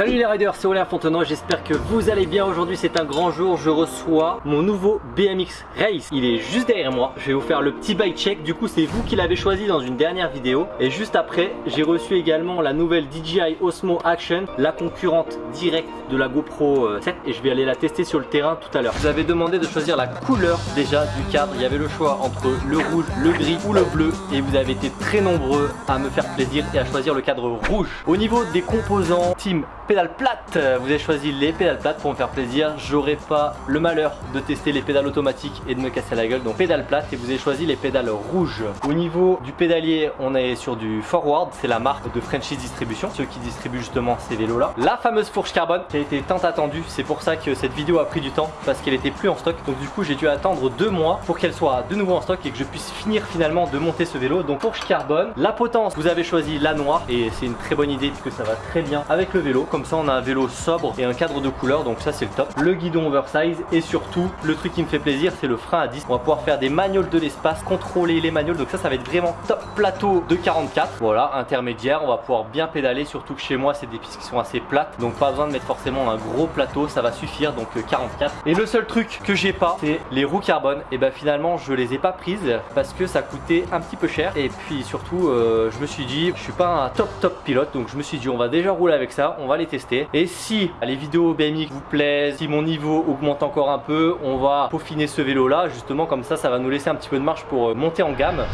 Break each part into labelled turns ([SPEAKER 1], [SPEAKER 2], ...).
[SPEAKER 1] Salut les riders, c'est Aurélien Fontenot, j'espère que vous allez bien. Aujourd'hui, c'est un grand jour, je reçois mon nouveau BMX Race, il est juste derrière moi, je vais vous faire le petit bike check, du coup c'est vous qui l'avez choisi dans une dernière vidéo. Et juste après j'ai reçu également la nouvelle DJI Osmo Action, la concurrente directe de la GoPro 7 euh, et je vais aller la tester sur le terrain tout à l'heure. Vous avez demandé de choisir la couleur déjà du cadre, il y avait le choix entre le rouge, le gris ou le bleu. Et vous avez été très nombreux à me faire plaisir et à choisir le cadre rouge. Au niveau des composants, Team pédales plates. Vous avez choisi les pédales plates pour me faire plaisir. J'aurai pas le malheur de tester les pédales automatiques et de me casser la gueule. Donc pédales plates et vous avez choisi les pédales rouges. Au niveau du pédalier, on est sur du Forward. C'est la marque de Frenchies Distribution, ceux qui distribuent justement ces vélos là. La fameuse fourche carbone qui a été tant attendue. C'est pour ça que cette vidéo a pris du temps parce qu'elle était plus en stock. Donc du coup j'ai dû attendre deux mois pour qu'elle soit de nouveau en stock et que je puisse finir finalement de monter ce vélo. Donc fourche carbone. La potence, vous avez choisi la noire et c'est une très bonne idée puisque ça va très bien avec le vélo. Ça on a un vélo sobre et un cadre de couleur donc ça c'est le top. Le guidon oversize et surtout le truc qui me fait plaisir c'est le frein à disque. On va pouvoir faire des magnoles de l'espace, contrôler les magnoles donc ça ça va être vraiment top plateau de 44. Voilà intermédiaire, on va pouvoir bien pédaler surtout que chez moi c'est des pistes qui sont assez plates donc pas besoin de mettre forcément un gros plateau ça va suffire donc 44. Euh, et le seul truc que j'ai pas c'est les roues carbone et ben finalement je les ai pas prises parce que ça coûtait un petit peu cher et puis surtout euh, je me suis dit je suis pas un top top pilote donc je me suis dit on va déjà rouler avec ça, on va tester. Et si les vidéos BMX vous plaisent, si mon niveau augmente encore un peu, on va peaufiner ce vélo là. Justement comme ça, ça va nous laisser un petit peu de marge pour euh, monter en gamme.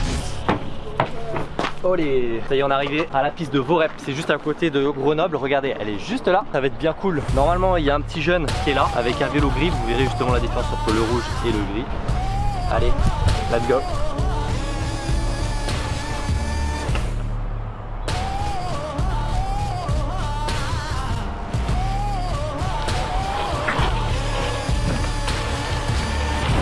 [SPEAKER 1] Olé. Ça y est on est arrivé à la piste de Vorep. C'est juste à côté de Grenoble. Regardez elle est juste là. Ça va être bien cool. Normalement il y a un petit jeune qui est là Avec un vélo gris. Vous verrez justement la différence entre le rouge et le gris. Allez let's go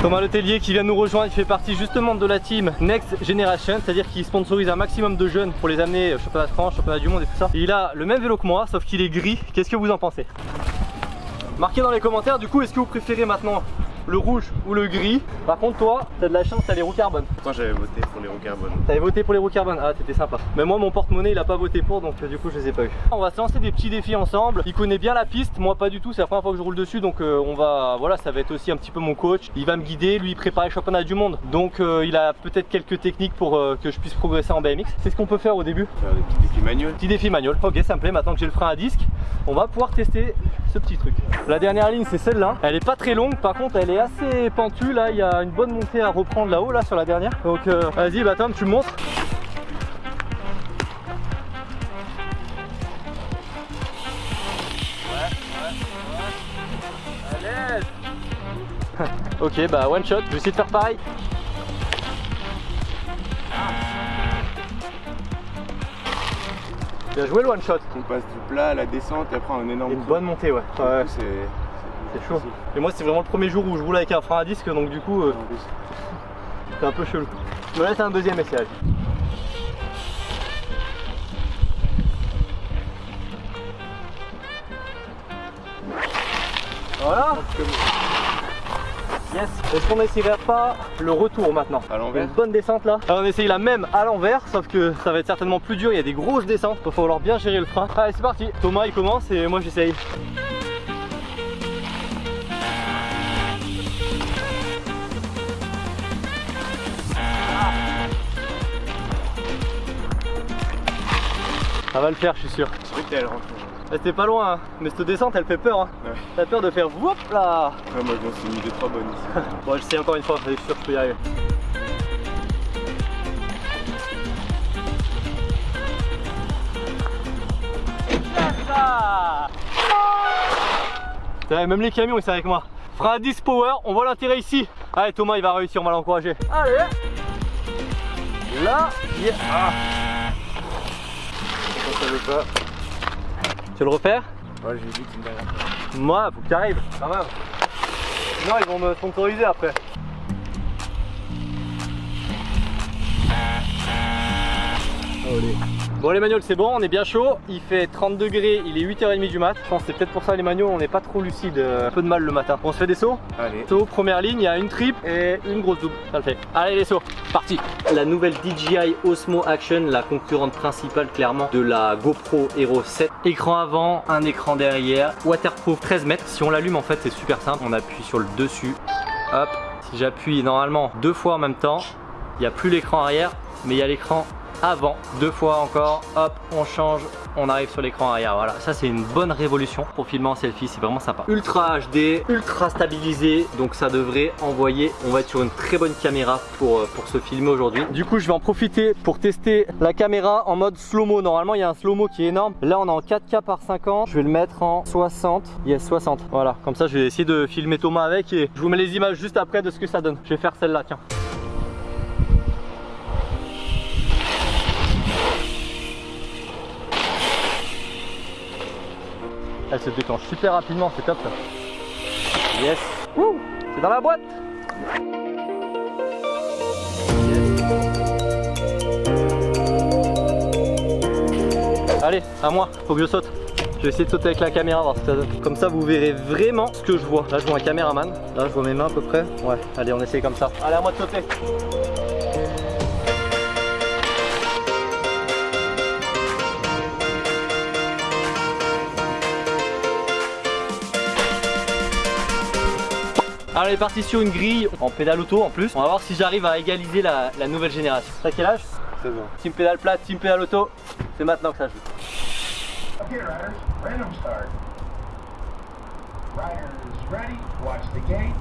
[SPEAKER 1] Thomas Letellier qui vient nous rejoindre, il fait partie justement de la team Next Generation, c'est-à-dire qu'il sponsorise un maximum de jeunes pour les amener au championnat de France, championnat du monde et tout ça. il a le même vélo que moi, sauf qu'il est gris. Qu'est-ce que vous en pensez? Marquez dans les commentaires du coup, est-ce que vous préférez maintenant le rouge ou le gris. Par contre toi, t'as de la chance, t'as les roues carbone.
[SPEAKER 2] Moi j'avais voté pour les roues carbone.
[SPEAKER 1] T'avais voté pour les roues carbone Ah t'étais sympa. Mais moi mon porte-monnaie il a pas voté pour donc euh, du coup je les ai pas eu. On va se lancer des petits défis ensemble. Il connaît bien la piste, moi pas du tout, c'est la première fois que je roule dessus donc euh, on va voilà ça va être aussi un petit peu mon coach. Il va me guider, lui il prépare les championnats du monde. Donc euh, il a peut-être quelques techniques pour que je puisse progresser en BMX. C'est ce qu'on peut faire au début.
[SPEAKER 2] Faire des petits défis manuels.
[SPEAKER 1] Petit défi manuel. Ok ça me plaît maintenant que j'ai le frein à disque. On va pouvoir tester ce petit truc. La dernière ligne c'est celle-là. Elle est pas très longue par contre elle est assez pentue là. Il y a une bonne montée à reprendre là-haut là sur la dernière. Donc euh, vas-y bah Tom tu montes. Ok bah one shot je vais essayer de faire pareil. Bien joué le one shot.
[SPEAKER 2] On passe du plat à la descente et après un énorme
[SPEAKER 1] Une bonne montée ouais, ouais. C'est c'est chaud. Et moi c'est vraiment le premier jour où je roule avec un frein à disque donc du coup euh, c'est un peu chelou. Je me laisse un deuxième essayage. Voilà Yes Est-ce qu'on n'essayerait pas le retour maintenant
[SPEAKER 2] À l'envers
[SPEAKER 1] Une bonne descente là. Alors on essaye la même à l'envers sauf que ça va être certainement plus dur, il y a des grosses descentes, il va falloir bien gérer le frein. Allez c'est parti Thomas il commence et moi j'essaye. Ça va le faire, je suis sûr. rentre. C'était pas loin, hein. mais cette descente elle fait peur. Hein. Ouais. T'as peur de faire whoop là
[SPEAKER 2] Ouais, moi je m'en suis mis 2-3 bonnes ici.
[SPEAKER 1] bon, j'essaie encore une fois, je suis sûr que je peux y arriver. même les camions ils sont avec moi. Frein 10 power, on voit l'intérêt ici. Allez Thomas il va réussir, on va l'encourager. Allez Là, yeah. ah. Tu veux le refaire
[SPEAKER 2] Ouais, j'ai vu, tu me dernière
[SPEAKER 1] Moi, faut que tu arrives, quand même. Sinon, ils vont me sponsoriser après. Bon les magnols c'est bon, on est bien chaud, il fait 30 degrés, il est 8h30 du mat. Je pense que c'est peut-être pour ça les magnols on n'est pas trop lucide, un peu de mal le matin. On se fait des sauts
[SPEAKER 2] Allez.
[SPEAKER 1] Saut, première ligne, il y a une triple et une grosse double, ça le fait. Allez les sauts, parti La nouvelle DJI Osmo Action, la concurrente principale clairement de la GoPro Hero 7. Écran avant, un écran derrière, waterproof 13 mètres. Si on l'allume en fait c'est super simple, on appuie sur le dessus, hop. Si j'appuie normalement deux fois en même temps, il n'y a plus l'écran arrière, mais il y a l'écran avant, deux fois encore, hop, on change, on arrive sur l'écran arrière, voilà, ça c'est une bonne révolution pour filmer en selfie, c'est vraiment sympa. Ultra HD, ultra stabilisé, donc ça devrait envoyer, on va être sur une très bonne caméra pour, euh, pour se filmer aujourd'hui. Du coup je vais en profiter pour tester la caméra en mode slow-mo, normalement il y a un slow-mo qui est énorme, là on est en 4K par 50, je vais le mettre en 60, yes 60, voilà, comme ça je vais essayer de filmer Thomas avec et je vous mets les images juste après de ce que ça donne. Je vais faire celle-là, tiens. Elle se déclenche super rapidement, c'est top. Yes. C'est dans la boîte. Yes. Allez, à moi, faut que je saute. Je vais essayer de sauter avec la caméra, voir ce que ça donne. Comme ça, vous verrez vraiment ce que je vois. Là, je vois un caméraman. Là, je vois mes mains à peu près. Ouais, allez, on essaye comme ça. Allez, à moi de sauter. Alors elle est partie sur une grille en pédale auto en plus. On va voir si j'arrive à égaliser la, la nouvelle génération. T'as quel âge?
[SPEAKER 2] 16 ans.
[SPEAKER 1] Team pédale plate, team pédale auto. C'est maintenant que ça joue.
[SPEAKER 3] Okay, riders, random start. Riders ready, watch the gate.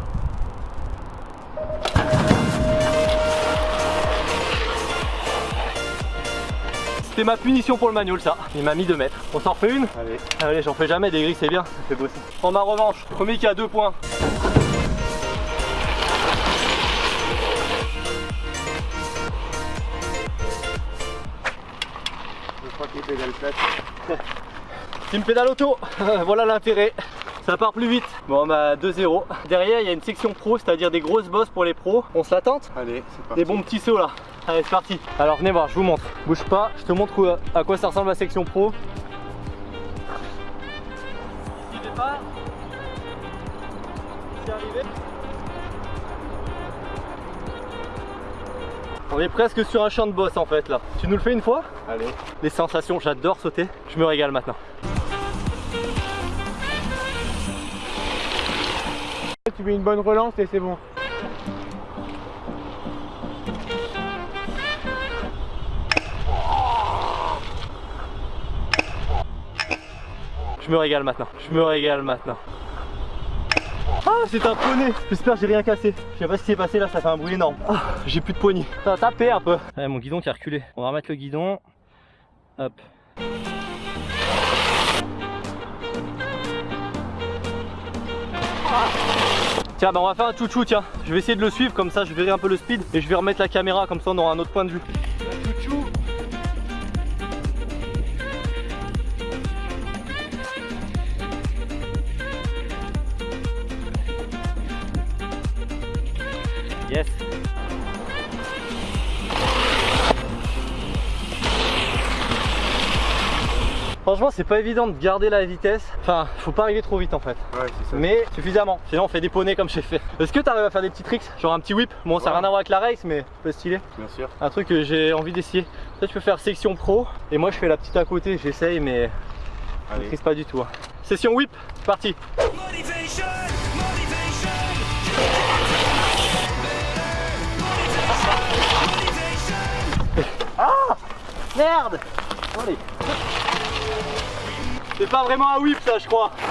[SPEAKER 1] C'était ma punition pour le manual ça. Il m'a mis 2 mètres. On s'en refait une?
[SPEAKER 2] Allez.
[SPEAKER 1] Allez, j'en fais jamais des grilles, c'est bien. Ça fait bosser. Prends ma revanche. Premier qui a 2 points.
[SPEAKER 2] Crois qu'il pédale
[SPEAKER 1] auto. voilà l'intérêt. Ça part plus vite. Bon bah 2-0. Derrière il y a une section pro, c'est-à-dire des grosses bosses pour les pros. On se la tente
[SPEAKER 2] Allez, c'est parti.
[SPEAKER 1] Des bons petits sauts là. Allez c'est parti. Alors venez voir, je vous montre. Bouge pas, je te montre où- à quoi ça ressemble la section pro. Petit départ. C'est arrivé. On est presque sur un champ de boss en fait là. Tu nous le fais une fois?
[SPEAKER 2] Allez.
[SPEAKER 1] Les sensations, j'adore sauter. Je me régale maintenant.
[SPEAKER 2] Tu mets une bonne relance et c'est bon.
[SPEAKER 1] Je me régale maintenant. Je me régale maintenant. Ah, c'est un poney. J'espère que j'ai rien cassé. Je sais pas ce qui s'est passé là, ça fait un bruit énorme. Ah, j'ai plus de poignée. Ça a tapé un peu. Ouais, mon guidon qui a reculé. On va remettre le guidon. Hop. Tiens, bah on va faire un chouchou, tiens. Je vais essayer de le suivre, comme ça je verrai un peu le speed. Et je vais remettre la caméra, comme ça on aura un autre point de vue. Yes. Franchement, c'est pas évident de garder la vitesse. Enfin, faut pas arriver trop vite en fait.
[SPEAKER 2] Ouais, c'est ça.
[SPEAKER 1] Mais suffisamment. Sinon, on fait des poneys comme j'ai fait. Est-ce que tu arrives à faire des petits tricks Genre un petit whip? Bon, ça n'a
[SPEAKER 2] Ouais.
[SPEAKER 1] rien à voir avec la race, mais un peu stylé.
[SPEAKER 2] Bien sûr.
[SPEAKER 1] Un truc que j'ai envie d'essayer. Toi, tu peux faire section pro. Et moi, je fais la petite à côté. J'essaye, mais je maîtrise pas du tout. hein. Session whip, c'est parti.
[SPEAKER 4] Motivation, motivation.
[SPEAKER 1] Merde Allez. C'est pas vraiment un whip ça je crois.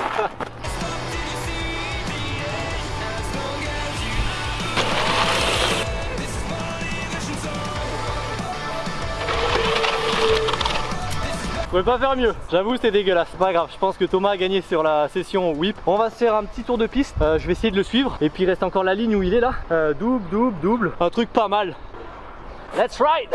[SPEAKER 1] Je pouvais pas faire mieux, j'avoue c'était dégueulasse, pas grave, je pense que Thomas a gagné sur la session whip. On va se faire un petit tour de piste, Euh, je vais essayer de le suivre, et puis il reste encore la ligne où il est là, Euh, double, double, double, un truc pas mal. Let's ride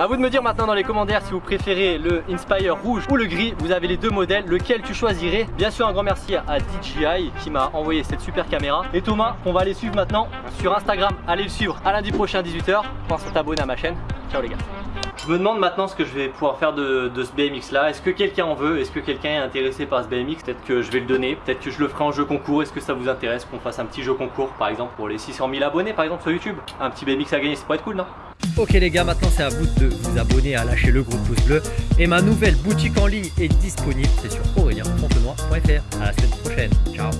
[SPEAKER 1] A vous de me dire maintenant dans les commentaires si vous préférez le Inspire rouge ou le gris. Vous avez les deux modèles, lequel tu choisirais? Bien sûr un grand merci à DJI qui m'a envoyé cette super caméra. Et Thomas, on va aller suivre maintenant sur Instagram. Allez le suivre à lundi prochain 18h. Pense à t'abonner à ma chaîne. Ciao les gars. Je me demande maintenant ce que je vais pouvoir faire de, ce BMX là. Est-ce que quelqu'un en veut? Est-ce que quelqu'un est intéressé par ce BMX Peut-être que je vais le donner. Peut-être que je le ferai en jeu concours. Est-ce que ça vous intéresse qu'on fasse un petit jeu concours par exemple pour les 600 000 abonnés par exemple sur YouTube? Un petit BMX à gagner, ça pourrait être cool non? Ok les gars, maintenant c'est à vous de vous abonner, à lâcher le gros pouce bleu. Et ma nouvelle boutique en ligne est disponible, c'est sur aurelienfontenoy.fr. À la semaine prochaine, ciao